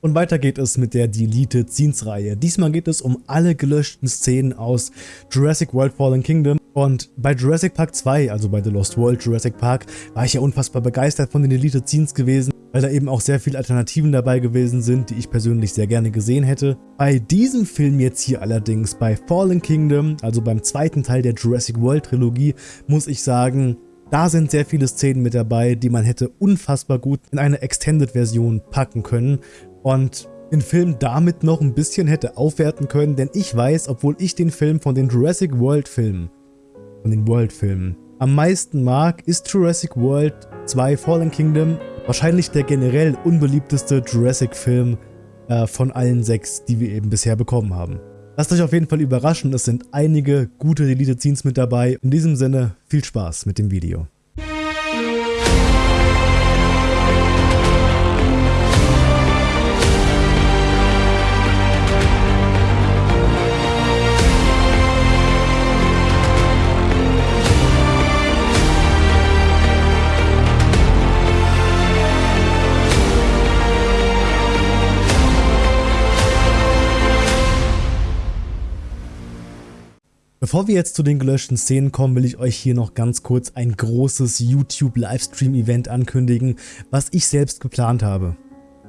Und weiter geht es mit der Deleted Scenes Reihe. Diesmal geht es um alle gelöschten Szenen aus Jurassic World Fallen Kingdom. Und bei Jurassic Park 2, also bei The Lost World Jurassic Park, war ich ja unfassbar begeistert von den Deleted Scenes gewesen, weil da eben auch sehr viele Alternativen dabei gewesen sind, die ich persönlich sehr gerne gesehen hätte. Bei diesem Film jetzt hier allerdings, bei Fallen Kingdom, also beim zweiten Teil der Jurassic World Trilogie, muss ich sagen, da sind sehr viele Szenen mit dabei, die man hätte unfassbar gut in eine Extended-Version packen können und den Film damit noch ein bisschen hätte aufwerten können, denn ich weiß, obwohl ich den Film von den Jurassic World Filmen, von den World Filmen, am meisten mag, ist Jurassic World 2 Fallen Kingdom wahrscheinlich der generell unbeliebteste Jurassic-Film äh, von allen sechs, die wir eben bisher bekommen haben. Lasst euch auf jeden Fall überraschen, es sind einige gute Deleted Scenes mit dabei. In diesem Sinne, viel Spaß mit dem Video. Bevor wir jetzt zu den gelöschten Szenen kommen, will ich euch hier noch ganz kurz ein großes YouTube-Livestream-Event ankündigen, was ich selbst geplant habe.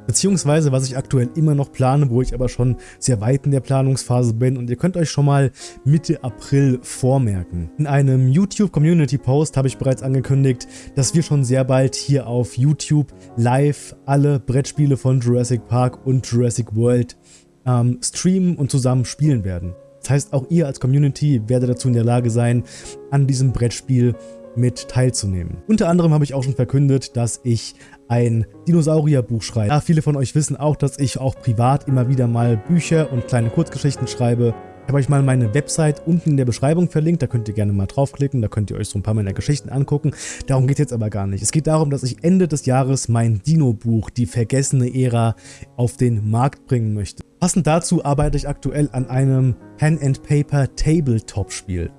Beziehungsweise was ich aktuell immer noch plane, wo ich aber schon sehr weit in der Planungsphase bin und ihr könnt euch schon mal Mitte April vormerken. In einem YouTube-Community-Post habe ich bereits angekündigt, dass wir schon sehr bald hier auf YouTube live alle Brettspiele von Jurassic Park und Jurassic World ähm, streamen und zusammen spielen werden. Das heißt, auch ihr als Community werdet dazu in der Lage sein, an diesem Brettspiel mit teilzunehmen. Unter anderem habe ich auch schon verkündet, dass ich ein Dinosaurierbuch schreibe. Ja, viele von euch wissen auch, dass ich auch privat immer wieder mal Bücher und kleine Kurzgeschichten schreibe. Habe euch mal meine Website unten in der Beschreibung verlinkt, da könnt ihr gerne mal draufklicken, da könnt ihr euch so ein paar meiner Geschichten angucken. Darum geht es jetzt aber gar nicht. Es geht darum, dass ich Ende des Jahres mein Dino-Buch, die vergessene Ära, auf den Markt bringen möchte. Passend dazu arbeite ich aktuell an einem Pen-and-Paper Tabletop-Spiel.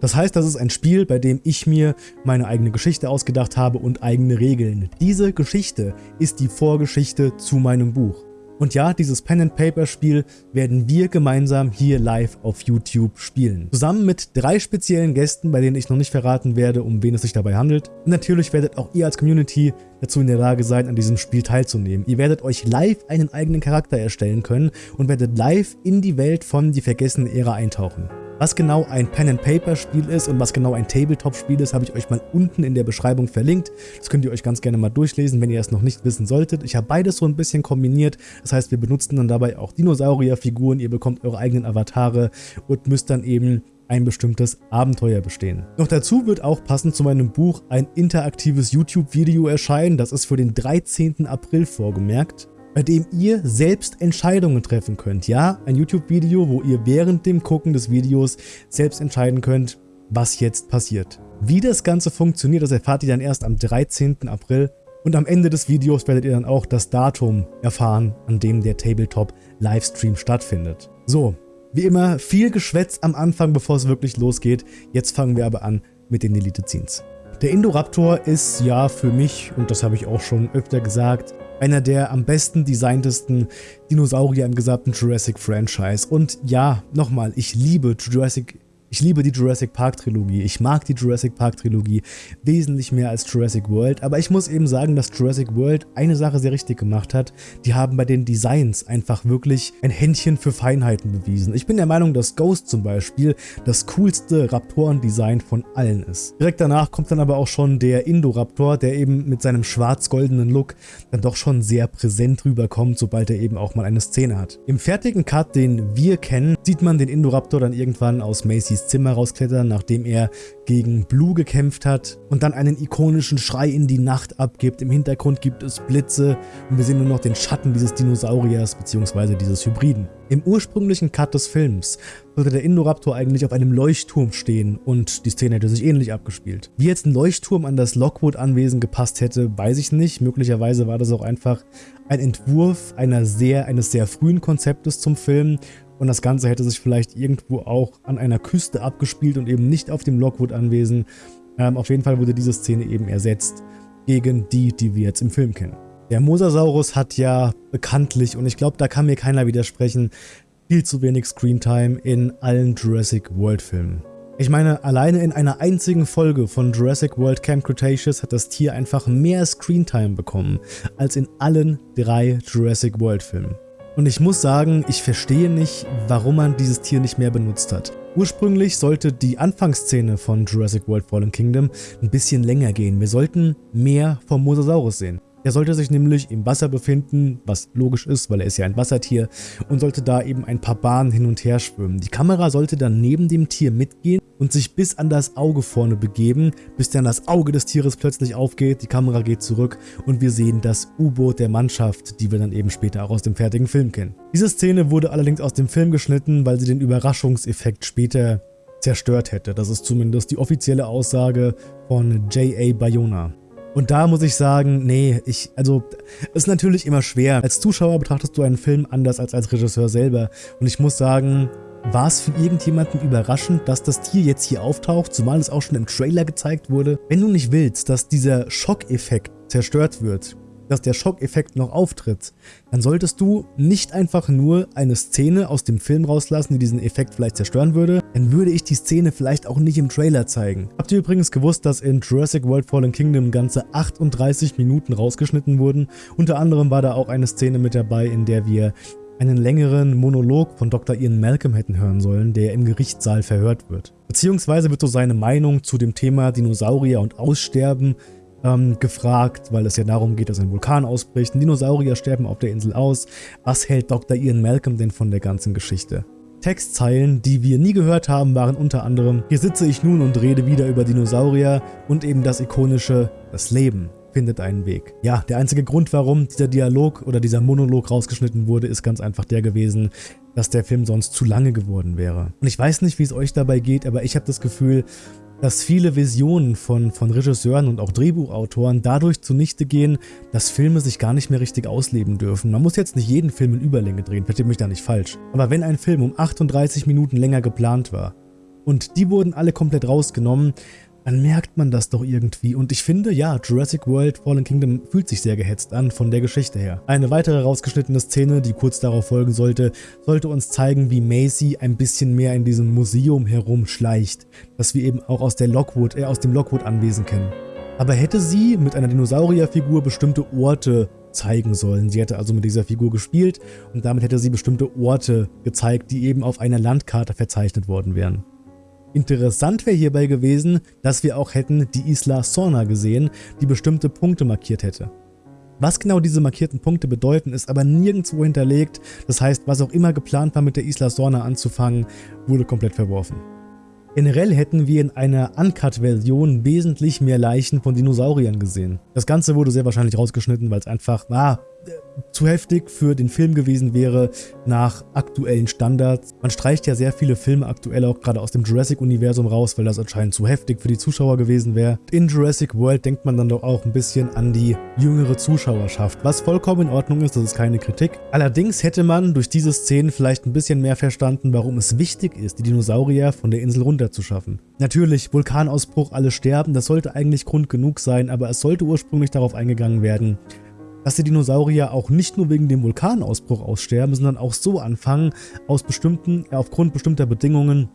Das heißt, das ist ein Spiel, bei dem ich mir meine eigene Geschichte ausgedacht habe und eigene Regeln. Diese Geschichte ist die Vorgeschichte zu meinem Buch. Und ja, dieses Pen-and-Paper-Spiel werden wir gemeinsam hier live auf YouTube spielen. Zusammen mit drei speziellen Gästen, bei denen ich noch nicht verraten werde, um wen es sich dabei handelt. Und natürlich werdet auch ihr als Community dazu in der Lage sein, an diesem Spiel teilzunehmen. Ihr werdet euch live einen eigenen Charakter erstellen können und werdet live in die Welt von Die vergessene Ära eintauchen. Was genau ein Pen-and-Paper-Spiel ist und was genau ein Tabletop-Spiel ist, habe ich euch mal unten in der Beschreibung verlinkt. Das könnt ihr euch ganz gerne mal durchlesen, wenn ihr es noch nicht wissen solltet. Ich habe beides so ein bisschen kombiniert. Das heißt, wir benutzen dann dabei auch Dinosaurierfiguren, ihr bekommt eure eigenen Avatare und müsst dann eben ein bestimmtes Abenteuer bestehen. Noch dazu wird auch passend zu meinem Buch ein interaktives YouTube-Video erscheinen. Das ist für den 13. April vorgemerkt bei dem ihr selbst Entscheidungen treffen könnt. Ja, ein YouTube-Video, wo ihr während dem Gucken des Videos selbst entscheiden könnt, was jetzt passiert. Wie das Ganze funktioniert, das erfahrt ihr dann erst am 13. April und am Ende des Videos werdet ihr dann auch das Datum erfahren, an dem der Tabletop-Livestream stattfindet. So, wie immer viel Geschwätz am Anfang, bevor es wirklich losgeht. Jetzt fangen wir aber an mit den Deleted Scenes. Der Indoraptor ist ja für mich, und das habe ich auch schon öfter gesagt, einer der am besten designtesten Dinosaurier im gesamten Jurassic Franchise. Und ja, nochmal, ich liebe Jurassic ich liebe die Jurassic Park Trilogie, ich mag die Jurassic Park Trilogie wesentlich mehr als Jurassic World, aber ich muss eben sagen, dass Jurassic World eine Sache sehr richtig gemacht hat. Die haben bei den Designs einfach wirklich ein Händchen für Feinheiten bewiesen. Ich bin der Meinung, dass Ghost zum Beispiel das coolste Raptoren-Design von allen ist. Direkt danach kommt dann aber auch schon der Indoraptor, der eben mit seinem schwarz-goldenen Look dann doch schon sehr präsent rüberkommt, sobald er eben auch mal eine Szene hat. Im fertigen Cut, den wir kennen, sieht man den Indoraptor dann irgendwann aus Macy's ins Zimmer rausklettern, nachdem er gegen Blue gekämpft hat und dann einen ikonischen Schrei in die Nacht abgibt. Im Hintergrund gibt es Blitze und wir sehen nur noch den Schatten dieses Dinosauriers bzw. dieses Hybriden. Im ursprünglichen Cut des Films sollte der Indoraptor eigentlich auf einem Leuchtturm stehen und die Szene hätte sich ähnlich abgespielt. Wie jetzt ein Leuchtturm an das Lockwood-Anwesen gepasst hätte, weiß ich nicht. Möglicherweise war das auch einfach ein Entwurf einer sehr, eines sehr frühen Konzeptes zum Film und das Ganze hätte sich vielleicht irgendwo auch an einer Küste abgespielt und eben nicht auf dem Lockwood-Anwesen. Ähm, auf jeden Fall wurde diese Szene eben ersetzt gegen die, die wir jetzt im Film kennen. Der Mosasaurus hat ja bekanntlich, und ich glaube, da kann mir keiner widersprechen, viel zu wenig Screentime in allen Jurassic World Filmen. Ich meine, alleine in einer einzigen Folge von Jurassic World Camp Cretaceous hat das Tier einfach mehr Screentime bekommen als in allen drei Jurassic World Filmen. Und ich muss sagen, ich verstehe nicht, warum man dieses Tier nicht mehr benutzt hat. Ursprünglich sollte die Anfangsszene von Jurassic World Fallen Kingdom ein bisschen länger gehen. Wir sollten mehr vom Mosasaurus sehen. Er sollte sich nämlich im Wasser befinden, was logisch ist, weil er ist ja ein Wassertier, und sollte da eben ein paar Bahnen hin und her schwimmen. Die Kamera sollte dann neben dem Tier mitgehen und sich bis an das Auge vorne begeben, bis dann das Auge des Tieres plötzlich aufgeht, die Kamera geht zurück und wir sehen das U-Boot der Mannschaft, die wir dann eben später auch aus dem fertigen Film kennen. Diese Szene wurde allerdings aus dem Film geschnitten, weil sie den Überraschungseffekt später zerstört hätte. Das ist zumindest die offizielle Aussage von J.A. Bayona. Und da muss ich sagen, nee, ich, also, ist natürlich immer schwer. Als Zuschauer betrachtest du einen Film anders als als Regisseur selber. Und ich muss sagen, war es für irgendjemanden überraschend, dass das Tier jetzt hier auftaucht, zumal es auch schon im Trailer gezeigt wurde? Wenn du nicht willst, dass dieser Schockeffekt zerstört wird, dass der Schockeffekt noch auftritt, dann solltest du nicht einfach nur eine Szene aus dem Film rauslassen, die diesen Effekt vielleicht zerstören würde, dann würde ich die Szene vielleicht auch nicht im Trailer zeigen. Habt ihr übrigens gewusst, dass in Jurassic World Fallen Kingdom ganze 38 Minuten rausgeschnitten wurden? Unter anderem war da auch eine Szene mit dabei, in der wir einen längeren Monolog von Dr. Ian Malcolm hätten hören sollen, der im Gerichtssaal verhört wird. Beziehungsweise wird so seine Meinung zu dem Thema Dinosaurier und Aussterben ähm, gefragt, weil es ja darum geht, dass ein Vulkan ausbricht. Dinosaurier sterben auf der Insel aus. Was hält Dr. Ian Malcolm denn von der ganzen Geschichte? Textzeilen, die wir nie gehört haben, waren unter anderem Hier sitze ich nun und rede wieder über Dinosaurier und eben das ikonische Das Leben findet einen Weg. Ja, der einzige Grund, warum dieser Dialog oder dieser Monolog rausgeschnitten wurde, ist ganz einfach der gewesen, dass der Film sonst zu lange geworden wäre. Und ich weiß nicht, wie es euch dabei geht, aber ich habe das Gefühl, dass viele Visionen von, von Regisseuren und auch Drehbuchautoren dadurch zunichte gehen, dass Filme sich gar nicht mehr richtig ausleben dürfen. Man muss jetzt nicht jeden Film in Überlänge drehen, versteht mich da nicht falsch. Aber wenn ein Film um 38 Minuten länger geplant war und die wurden alle komplett rausgenommen, dann merkt man das doch irgendwie. Und ich finde, ja, Jurassic World Fallen Kingdom fühlt sich sehr gehetzt an von der Geschichte her. Eine weitere rausgeschnittene Szene, die kurz darauf folgen sollte, sollte uns zeigen, wie Macy ein bisschen mehr in diesem Museum herumschleicht, das wir eben auch aus, der Lockwood, äh, aus dem Lockwood-Anwesen kennen. Aber hätte sie mit einer Dinosaurierfigur bestimmte Orte zeigen sollen. Sie hätte also mit dieser Figur gespielt und damit hätte sie bestimmte Orte gezeigt, die eben auf einer Landkarte verzeichnet worden wären. Interessant wäre hierbei gewesen, dass wir auch hätten die Isla Sorna gesehen, die bestimmte Punkte markiert hätte. Was genau diese markierten Punkte bedeuten, ist aber nirgendwo hinterlegt, das heißt, was auch immer geplant war mit der Isla Sorna anzufangen, wurde komplett verworfen. Generell hätten wir in einer Uncut-Version wesentlich mehr Leichen von Dinosauriern gesehen. Das Ganze wurde sehr wahrscheinlich rausgeschnitten, weil es einfach, ah, zu heftig für den Film gewesen wäre nach aktuellen Standards. Man streicht ja sehr viele Filme aktuell auch gerade aus dem Jurassic-Universum raus, weil das anscheinend zu heftig für die Zuschauer gewesen wäre. In Jurassic World denkt man dann doch auch ein bisschen an die jüngere Zuschauerschaft, was vollkommen in Ordnung ist, das ist keine Kritik. Allerdings hätte man durch diese Szenen vielleicht ein bisschen mehr verstanden, warum es wichtig ist, die Dinosaurier von der Insel runterzuschaffen. Natürlich, Vulkanausbruch, alle sterben, das sollte eigentlich Grund genug sein, aber es sollte ursprünglich darauf eingegangen werden, dass die Dinosaurier auch nicht nur wegen dem Vulkanausbruch aussterben, sondern auch so anfangen, aus bestimmten, äh, aufgrund bestimmter Bedingungen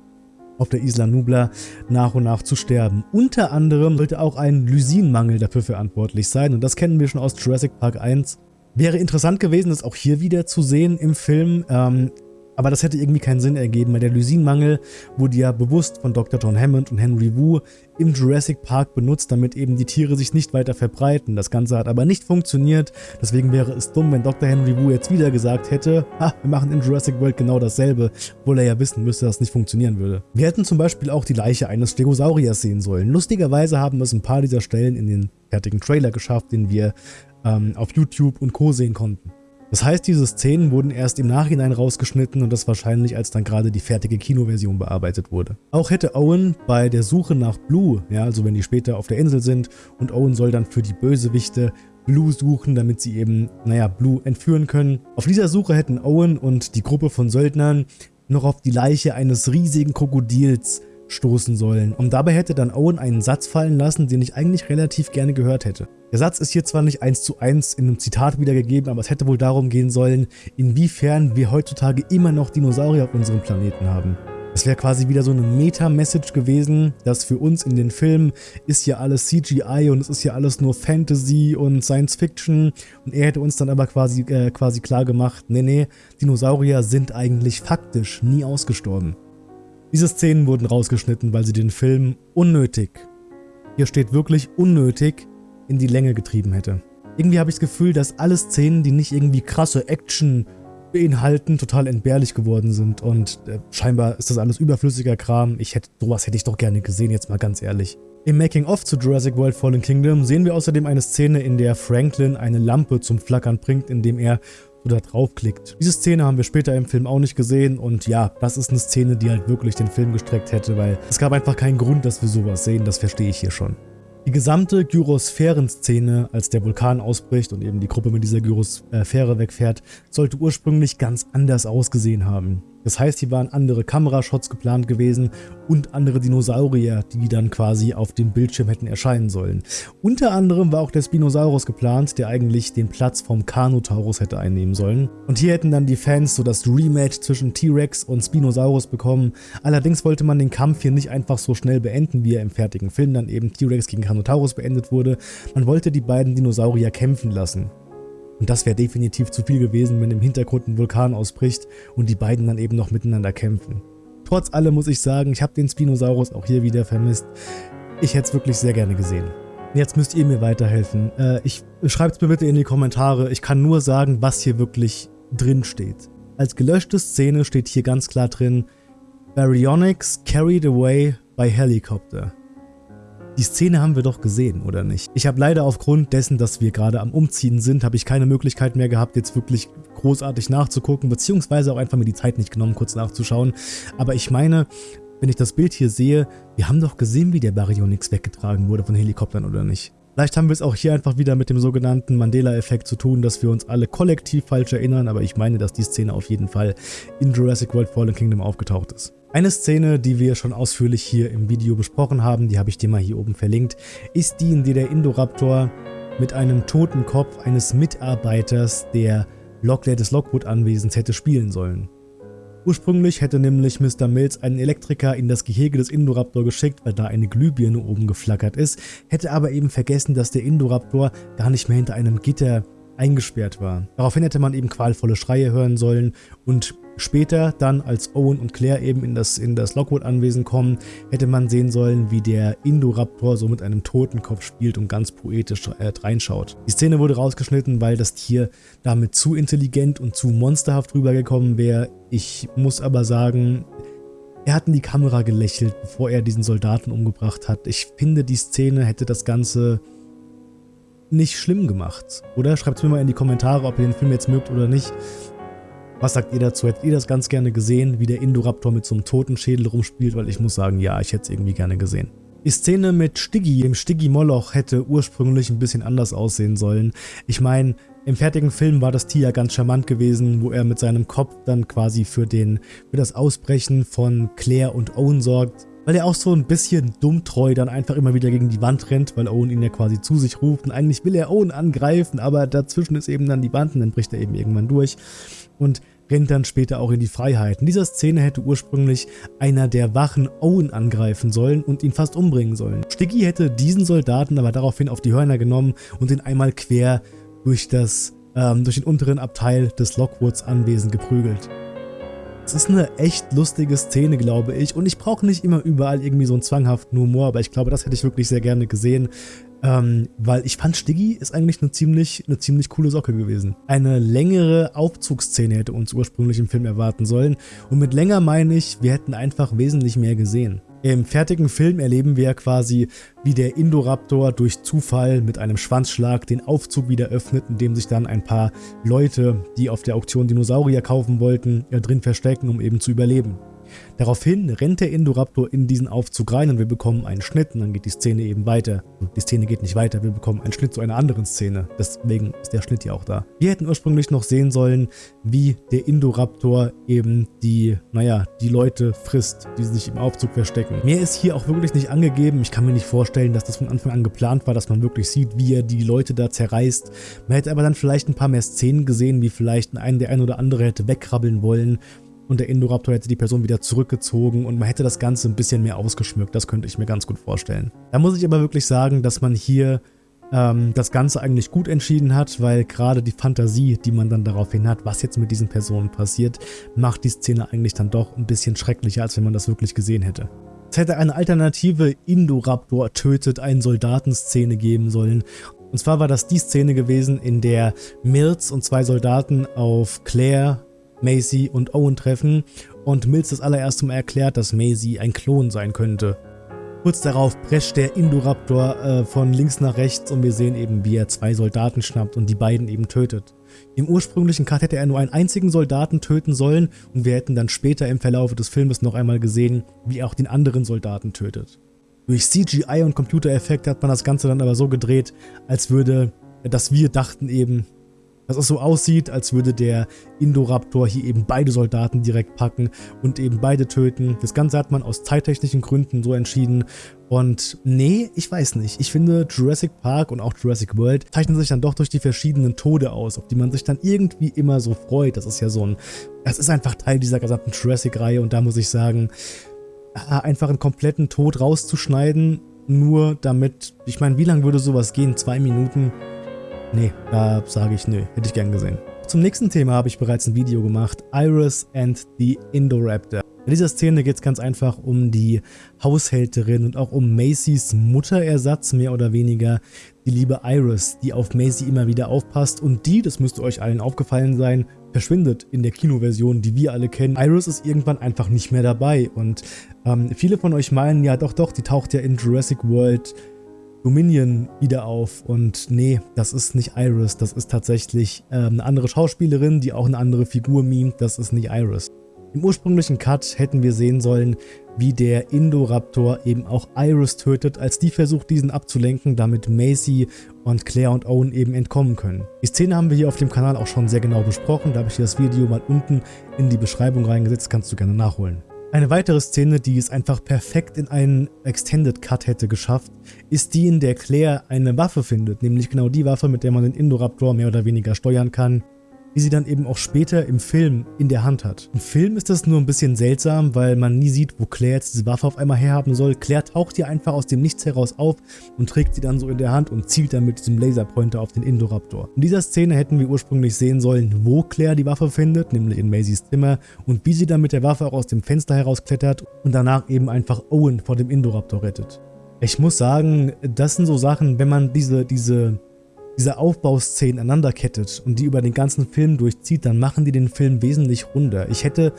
auf der Isla Nubla nach und nach zu sterben. Unter anderem sollte auch ein Lysinmangel dafür verantwortlich sein und das kennen wir schon aus Jurassic Park 1. Wäre interessant gewesen, das auch hier wieder zu sehen im Film. Ähm, aber das hätte irgendwie keinen Sinn ergeben, weil der Lysinmangel wurde ja bewusst von Dr. John Hammond und Henry Wu im Jurassic Park benutzt, damit eben die Tiere sich nicht weiter verbreiten. Das Ganze hat aber nicht funktioniert, deswegen wäre es dumm, wenn Dr. Henry Wu jetzt wieder gesagt hätte, ha, wir machen in Jurassic World genau dasselbe, obwohl er ja wissen müsste, dass es nicht funktionieren würde. Wir hätten zum Beispiel auch die Leiche eines Stegosauriers sehen sollen. Lustigerweise haben es ein paar dieser Stellen in den fertigen Trailer geschafft, den wir ähm, auf YouTube und Co. sehen konnten. Das heißt, diese Szenen wurden erst im Nachhinein rausgeschnitten und das wahrscheinlich, als dann gerade die fertige Kinoversion bearbeitet wurde. Auch hätte Owen bei der Suche nach Blue, ja, also wenn die später auf der Insel sind und Owen soll dann für die Bösewichte Blue suchen, damit sie eben, naja, Blue entführen können. Auf dieser Suche hätten Owen und die Gruppe von Söldnern noch auf die Leiche eines riesigen Krokodils stoßen sollen. Und dabei hätte dann Owen einen Satz fallen lassen, den ich eigentlich relativ gerne gehört hätte. Der Satz ist hier zwar nicht eins zu eins in einem Zitat wiedergegeben, aber es hätte wohl darum gehen sollen, inwiefern wir heutzutage immer noch Dinosaurier auf unserem Planeten haben. Es wäre quasi wieder so eine Meta-Message gewesen, dass für uns in den Filmen ist ja alles CGI und es ist ja alles nur Fantasy und Science Fiction und er hätte uns dann aber quasi, äh, quasi klar gemacht, nee, nee, Dinosaurier sind eigentlich faktisch nie ausgestorben. Diese Szenen wurden rausgeschnitten, weil sie den Film unnötig, hier steht wirklich unnötig, in die Länge getrieben hätte. Irgendwie habe ich das Gefühl, dass alle Szenen, die nicht irgendwie krasse Action beinhalten, total entbehrlich geworden sind und äh, scheinbar ist das alles überflüssiger Kram. Ich hätte, sowas hätte ich doch gerne gesehen, jetzt mal ganz ehrlich. Im Making-of zu Jurassic World Fallen Kingdom sehen wir außerdem eine Szene, in der Franklin eine Lampe zum Flackern bringt, indem er so da draufklickt. Diese Szene haben wir später im Film auch nicht gesehen und ja, das ist eine Szene, die halt wirklich den Film gestreckt hätte, weil es gab einfach keinen Grund, dass wir sowas sehen, das verstehe ich hier schon. Die gesamte Gyrosphären-Szene, als der Vulkan ausbricht und eben die Gruppe mit dieser Gyrosphäre wegfährt, sollte ursprünglich ganz anders ausgesehen haben. Das heißt, hier waren andere Kamerashots geplant gewesen und andere Dinosaurier, die dann quasi auf dem Bildschirm hätten erscheinen sollen. Unter anderem war auch der Spinosaurus geplant, der eigentlich den Platz vom Carnotaurus hätte einnehmen sollen. Und hier hätten dann die Fans so das Rematch zwischen T-Rex und Spinosaurus bekommen. Allerdings wollte man den Kampf hier nicht einfach so schnell beenden, wie er im fertigen Film dann eben T-Rex gegen Carnotaurus beendet wurde. Man wollte die beiden Dinosaurier kämpfen lassen. Und das wäre definitiv zu viel gewesen, wenn im Hintergrund ein Vulkan ausbricht und die beiden dann eben noch miteinander kämpfen. Trotz allem muss ich sagen, ich habe den Spinosaurus auch hier wieder vermisst. Ich hätte es wirklich sehr gerne gesehen. Jetzt müsst ihr mir weiterhelfen. Äh, ich Schreibt es mir bitte in die Kommentare. Ich kann nur sagen, was hier wirklich drin steht. Als gelöschte Szene steht hier ganz klar drin, Baryonyx carried away by helicopter. Die Szene haben wir doch gesehen, oder nicht? Ich habe leider aufgrund dessen, dass wir gerade am Umziehen sind, habe ich keine Möglichkeit mehr gehabt, jetzt wirklich großartig nachzugucken, beziehungsweise auch einfach mir die Zeit nicht genommen, kurz nachzuschauen. Aber ich meine, wenn ich das Bild hier sehe, wir haben doch gesehen, wie der Baryonyx weggetragen wurde von Helikoptern, oder nicht? Vielleicht haben wir es auch hier einfach wieder mit dem sogenannten Mandela-Effekt zu tun, dass wir uns alle kollektiv falsch erinnern, aber ich meine, dass die Szene auf jeden Fall in Jurassic World Fallen Kingdom aufgetaucht ist. Eine Szene, die wir schon ausführlich hier im Video besprochen haben, die habe ich dir mal hier oben verlinkt, ist die, in der der Indoraptor mit einem toten Kopf eines Mitarbeiters der Locklear des Lockwood-Anwesens hätte spielen sollen. Ursprünglich hätte nämlich Mr. Mills einen Elektriker in das Gehege des Indoraptor geschickt, weil da eine Glühbirne oben geflackert ist, hätte aber eben vergessen, dass der Indoraptor gar nicht mehr hinter einem Gitter eingesperrt war. Daraufhin hätte man eben qualvolle Schreie hören sollen und später dann, als Owen und Claire eben in das, in das Lockwood-Anwesen kommen, hätte man sehen sollen, wie der Indoraptor so mit einem Totenkopf spielt und ganz poetisch äh, reinschaut. Die Szene wurde rausgeschnitten, weil das Tier damit zu intelligent und zu monsterhaft rübergekommen wäre. Ich muss aber sagen, er hat in die Kamera gelächelt, bevor er diesen Soldaten umgebracht hat. Ich finde, die Szene hätte das Ganze nicht schlimm gemacht. Oder schreibt es mir mal in die Kommentare, ob ihr den Film jetzt mögt oder nicht. Was sagt ihr dazu? Hättet ihr das ganz gerne gesehen, wie der Indoraptor mit so einem Totenschädel rumspielt? Weil ich muss sagen, ja, ich hätte es irgendwie gerne gesehen. Die Szene mit Stiggy, dem Stiggy Moloch, hätte ursprünglich ein bisschen anders aussehen sollen. Ich meine, im fertigen Film war das Tier ja ganz charmant gewesen, wo er mit seinem Kopf dann quasi für, den, für das Ausbrechen von Claire und Owen sorgt weil er auch so ein bisschen dummtreu dann einfach immer wieder gegen die Wand rennt, weil Owen ihn ja quasi zu sich ruft und eigentlich will er Owen angreifen, aber dazwischen ist eben dann die Wand und dann bricht er eben irgendwann durch und rennt dann später auch in die Freiheit. In dieser Szene hätte ursprünglich einer der Wachen Owen angreifen sollen und ihn fast umbringen sollen. Sticky hätte diesen Soldaten aber daraufhin auf die Hörner genommen und ihn einmal quer durch, das, ähm, durch den unteren Abteil des Lockwoods Anwesen geprügelt. Es ist eine echt lustige Szene, glaube ich. Und ich brauche nicht immer überall irgendwie so einen zwanghaften Humor, aber ich glaube, das hätte ich wirklich sehr gerne gesehen. Ähm, weil ich fand, Stiggy ist eigentlich eine ziemlich, eine ziemlich coole Socke gewesen. Eine längere Aufzugsszene hätte uns ursprünglich im Film erwarten sollen. Und mit länger meine ich, wir hätten einfach wesentlich mehr gesehen. Im fertigen Film erleben wir quasi, wie der Indoraptor durch Zufall mit einem Schwanzschlag den Aufzug wieder öffnet, in dem sich dann ein paar Leute, die auf der Auktion Dinosaurier kaufen wollten, drin verstecken, um eben zu überleben. Daraufhin rennt der Indoraptor in diesen Aufzug rein und wir bekommen einen Schnitt und dann geht die Szene eben weiter. Die Szene geht nicht weiter, wir bekommen einen Schnitt zu einer anderen Szene. Deswegen ist der Schnitt ja auch da. Wir hätten ursprünglich noch sehen sollen, wie der Indoraptor eben die, naja, die Leute frisst, die sich im Aufzug verstecken. Mehr ist hier auch wirklich nicht angegeben. Ich kann mir nicht vorstellen, dass das von Anfang an geplant war, dass man wirklich sieht, wie er die Leute da zerreißt. Man hätte aber dann vielleicht ein paar mehr Szenen gesehen, wie vielleicht ein, der ein oder andere hätte wegkrabbeln wollen und der Indoraptor hätte die Person wieder zurückgezogen und man hätte das Ganze ein bisschen mehr ausgeschmückt. Das könnte ich mir ganz gut vorstellen. Da muss ich aber wirklich sagen, dass man hier ähm, das Ganze eigentlich gut entschieden hat, weil gerade die Fantasie, die man dann daraufhin hat, was jetzt mit diesen Personen passiert, macht die Szene eigentlich dann doch ein bisschen schrecklicher, als wenn man das wirklich gesehen hätte. Es hätte eine alternative Indoraptor tötet einen Soldaten-Szene geben sollen. Und zwar war das die Szene gewesen, in der Mills und zwei Soldaten auf Claire Macy und Owen treffen und Mills das allererste Mal erklärt, dass Macy ein Klon sein könnte. Kurz darauf prescht der Indoraptor äh, von links nach rechts und wir sehen eben, wie er zwei Soldaten schnappt und die beiden eben tötet. Im ursprünglichen Cut hätte er nur einen einzigen Soldaten töten sollen und wir hätten dann später im Verlauf des Filmes noch einmal gesehen, wie er auch den anderen Soldaten tötet. Durch CGI und Computereffekte hat man das Ganze dann aber so gedreht, als würde, dass wir dachten eben, dass es so aussieht, als würde der Indoraptor hier eben beide Soldaten direkt packen und eben beide töten. Das Ganze hat man aus zeittechnischen Gründen so entschieden. Und nee, ich weiß nicht. Ich finde Jurassic Park und auch Jurassic World zeichnen sich dann doch durch die verschiedenen Tode aus, auf die man sich dann irgendwie immer so freut. Das ist ja so ein, das ist einfach Teil dieser gesamten Jurassic-Reihe und da muss ich sagen, ah, einfach einen kompletten Tod rauszuschneiden, nur damit, ich meine, wie lange würde sowas gehen? Zwei Minuten? Nee, da sage ich nö, hätte ich gern gesehen. Zum nächsten Thema habe ich bereits ein Video gemacht, Iris and the Indoraptor. In dieser Szene geht es ganz einfach um die Haushälterin und auch um Macys Mutterersatz, mehr oder weniger, die liebe Iris, die auf Macy immer wieder aufpasst und die, das müsste euch allen aufgefallen sein, verschwindet in der Kinoversion, die wir alle kennen. Iris ist irgendwann einfach nicht mehr dabei und ähm, viele von euch meinen, ja doch, doch, die taucht ja in Jurassic World Dominion wieder auf und nee, das ist nicht Iris, das ist tatsächlich äh, eine andere Schauspielerin, die auch eine andere Figur mimt, das ist nicht Iris. Im ursprünglichen Cut hätten wir sehen sollen, wie der Indoraptor eben auch Iris tötet, als die versucht diesen abzulenken, damit Macy und Claire und Owen eben entkommen können. Die Szene haben wir hier auf dem Kanal auch schon sehr genau besprochen, da habe ich dir das Video mal unten in die Beschreibung reingesetzt, kannst du gerne nachholen. Eine weitere Szene, die es einfach perfekt in einen Extended Cut hätte geschafft, ist die, in der Claire eine Waffe findet, nämlich genau die Waffe, mit der man den Indoraptor mehr oder weniger steuern kann die sie dann eben auch später im Film in der Hand hat. Im Film ist das nur ein bisschen seltsam, weil man nie sieht, wo Claire jetzt diese Waffe auf einmal herhaben soll. Claire taucht hier einfach aus dem Nichts heraus auf und trägt sie dann so in der Hand und zielt dann mit diesem Laserpointer auf den Indoraptor. In dieser Szene hätten wir ursprünglich sehen sollen, wo Claire die Waffe findet, nämlich in Maisys Zimmer und wie sie dann mit der Waffe auch aus dem Fenster herausklettert und danach eben einfach Owen vor dem Indoraptor rettet. Ich muss sagen, das sind so Sachen, wenn man diese, diese diese Aufbauszenen aneinanderkettet und die über den ganzen Film durchzieht, dann machen die den Film wesentlich runder. Ich hätte,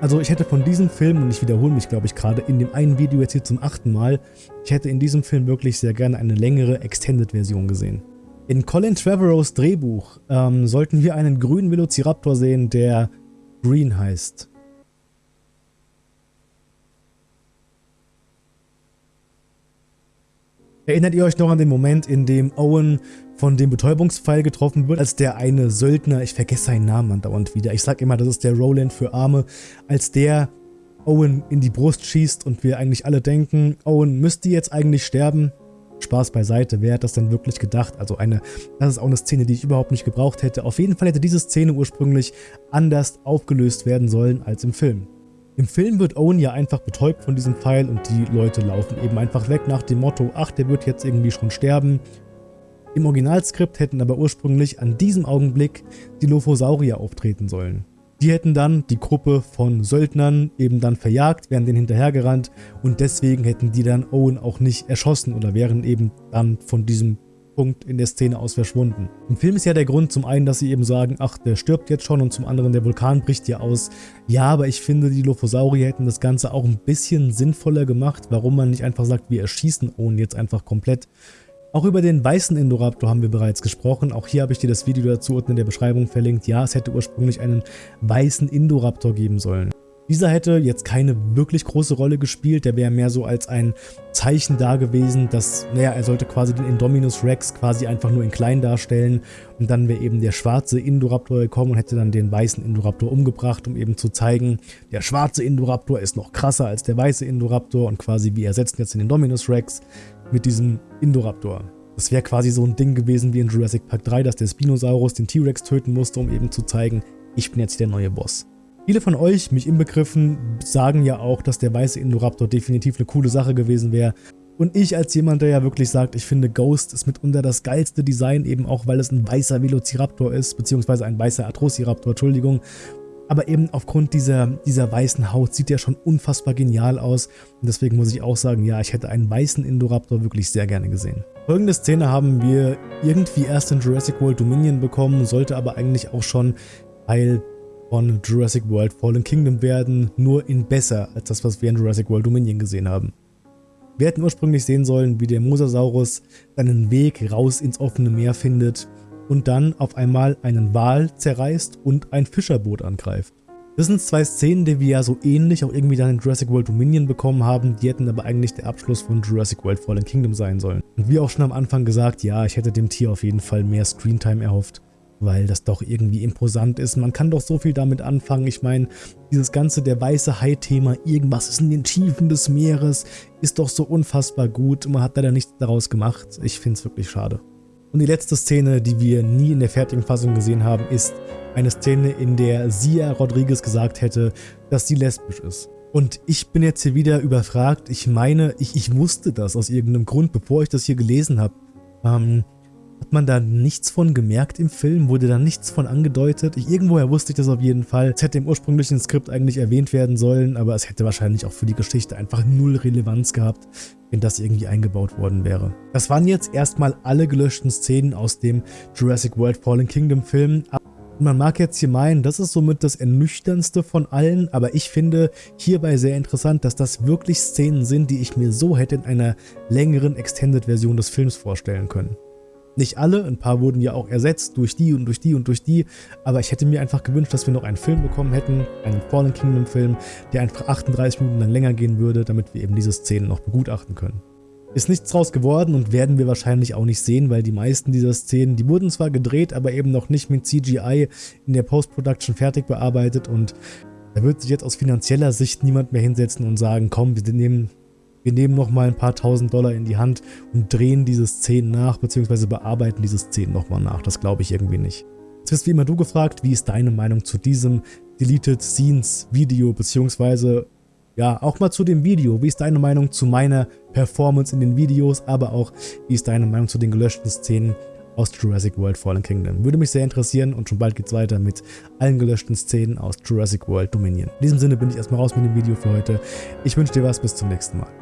also ich hätte von diesem Film, und ich wiederhole mich glaube ich gerade in dem einen Video jetzt hier zum achten Mal, ich hätte in diesem Film wirklich sehr gerne eine längere Extended-Version gesehen. In Colin Trevorrows Drehbuch ähm, sollten wir einen grünen Velociraptor sehen, der Green heißt. Erinnert ihr euch noch an den Moment, in dem Owen von dem Betäubungspfeil getroffen wird, als der eine Söldner, ich vergesse seinen Namen andauernd wieder, ich sag immer, das ist der Roland für Arme, als der Owen in die Brust schießt und wir eigentlich alle denken, Owen müsste jetzt eigentlich sterben. Spaß beiseite, wer hat das denn wirklich gedacht? Also eine, das ist auch eine Szene, die ich überhaupt nicht gebraucht hätte. Auf jeden Fall hätte diese Szene ursprünglich anders aufgelöst werden sollen als im Film. Im Film wird Owen ja einfach betäubt von diesem Pfeil und die Leute laufen eben einfach weg nach dem Motto, ach, der wird jetzt irgendwie schon sterben. Im Originalskript hätten aber ursprünglich an diesem Augenblick die Lophosaurier auftreten sollen. Die hätten dann die Gruppe von Söldnern eben dann verjagt, wären denen hinterhergerannt und deswegen hätten die dann Owen auch nicht erschossen oder wären eben dann von diesem Punkt in der Szene aus verschwunden. Im Film ist ja der Grund zum einen, dass sie eben sagen, ach, der stirbt jetzt schon und zum anderen, der Vulkan bricht ja aus. Ja, aber ich finde, die Lophosaurier hätten das Ganze auch ein bisschen sinnvoller gemacht, warum man nicht einfach sagt, wir erschießen Owen jetzt einfach komplett. Auch über den weißen Indoraptor haben wir bereits gesprochen. Auch hier habe ich dir das Video dazu unten in der Beschreibung verlinkt. Ja, es hätte ursprünglich einen weißen Indoraptor geben sollen. Dieser hätte jetzt keine wirklich große Rolle gespielt, der wäre mehr so als ein Zeichen da gewesen, dass, naja, er sollte quasi den Indominus Rex quasi einfach nur in klein darstellen und dann wäre eben der schwarze Indoraptor gekommen und hätte dann den weißen Indoraptor umgebracht, um eben zu zeigen, der schwarze Indoraptor ist noch krasser als der weiße Indoraptor und quasi wir ersetzen jetzt den Indominus Rex mit diesem Indoraptor. Das wäre quasi so ein Ding gewesen wie in Jurassic Park 3, dass der Spinosaurus den T-Rex töten musste, um eben zu zeigen, ich bin jetzt der neue Boss. Viele von euch, mich inbegriffen, sagen ja auch, dass der weiße Indoraptor definitiv eine coole Sache gewesen wäre. Und ich als jemand, der ja wirklich sagt, ich finde Ghost ist mitunter das geilste Design, eben auch weil es ein weißer Velociraptor ist, beziehungsweise ein weißer Atrociraptor, Entschuldigung. Aber eben aufgrund dieser, dieser weißen Haut sieht der schon unfassbar genial aus. Und deswegen muss ich auch sagen, ja, ich hätte einen weißen Indoraptor wirklich sehr gerne gesehen. Folgende Szene haben wir irgendwie erst in Jurassic World Dominion bekommen, sollte aber eigentlich auch schon Teil von Jurassic World Fallen Kingdom werden, nur in besser als das, was wir in Jurassic World Dominion gesehen haben. Wir hätten ursprünglich sehen sollen, wie der Mosasaurus seinen Weg raus ins offene Meer findet und dann auf einmal einen Wal zerreißt und ein Fischerboot angreift. Das sind zwei Szenen, die wir ja so ähnlich auch irgendwie dann in Jurassic World Dominion bekommen haben, die hätten aber eigentlich der Abschluss von Jurassic World Fallen Kingdom sein sollen. Und wie auch schon am Anfang gesagt, ja, ich hätte dem Tier auf jeden Fall mehr Screentime erhofft weil das doch irgendwie imposant ist. Man kann doch so viel damit anfangen. Ich meine, dieses ganze der weiße Hai-Thema, irgendwas ist in den Tiefen des Meeres, ist doch so unfassbar gut. Man hat leider nichts daraus gemacht. Ich finde es wirklich schade. Und die letzte Szene, die wir nie in der fertigen Fassung gesehen haben, ist eine Szene, in der Sia Rodriguez gesagt hätte, dass sie lesbisch ist. Und ich bin jetzt hier wieder überfragt. Ich meine, ich, ich wusste das aus irgendeinem Grund, bevor ich das hier gelesen habe. Ähm, hat man da nichts von gemerkt im Film? Wurde da nichts von angedeutet? Ich, irgendwoher wusste ich das auf jeden Fall. Es hätte im ursprünglichen Skript eigentlich erwähnt werden sollen, aber es hätte wahrscheinlich auch für die Geschichte einfach null Relevanz gehabt, wenn das irgendwie eingebaut worden wäre. Das waren jetzt erstmal alle gelöschten Szenen aus dem Jurassic World Fallen Kingdom Film. Man mag jetzt hier meinen, das ist somit das ernüchternste von allen, aber ich finde hierbei sehr interessant, dass das wirklich Szenen sind, die ich mir so hätte in einer längeren Extended-Version des Films vorstellen können. Nicht alle, ein paar wurden ja auch ersetzt durch die und durch die und durch die, aber ich hätte mir einfach gewünscht, dass wir noch einen Film bekommen hätten, einen Fallen Kingdom Film, der einfach 38 Minuten lang länger gehen würde, damit wir eben diese Szenen noch begutachten können. Ist nichts draus geworden und werden wir wahrscheinlich auch nicht sehen, weil die meisten dieser Szenen, die wurden zwar gedreht, aber eben noch nicht mit CGI in der Post-Production fertig bearbeitet und da wird sich jetzt aus finanzieller Sicht niemand mehr hinsetzen und sagen, komm, wir nehmen wir nehmen nochmal ein paar tausend Dollar in die Hand und drehen diese Szenen nach, beziehungsweise bearbeiten diese Szenen nochmal nach. Das glaube ich irgendwie nicht. Jetzt wirst wie immer du gefragt, wie ist deine Meinung zu diesem Deleted Scenes Video, beziehungsweise ja, auch mal zu dem Video. Wie ist deine Meinung zu meiner Performance in den Videos, aber auch wie ist deine Meinung zu den gelöschten Szenen aus Jurassic World Fallen Kingdom. Würde mich sehr interessieren und schon bald geht's weiter mit allen gelöschten Szenen aus Jurassic World Dominion. In diesem Sinne bin ich erstmal raus mit dem Video für heute. Ich wünsche dir was, bis zum nächsten Mal.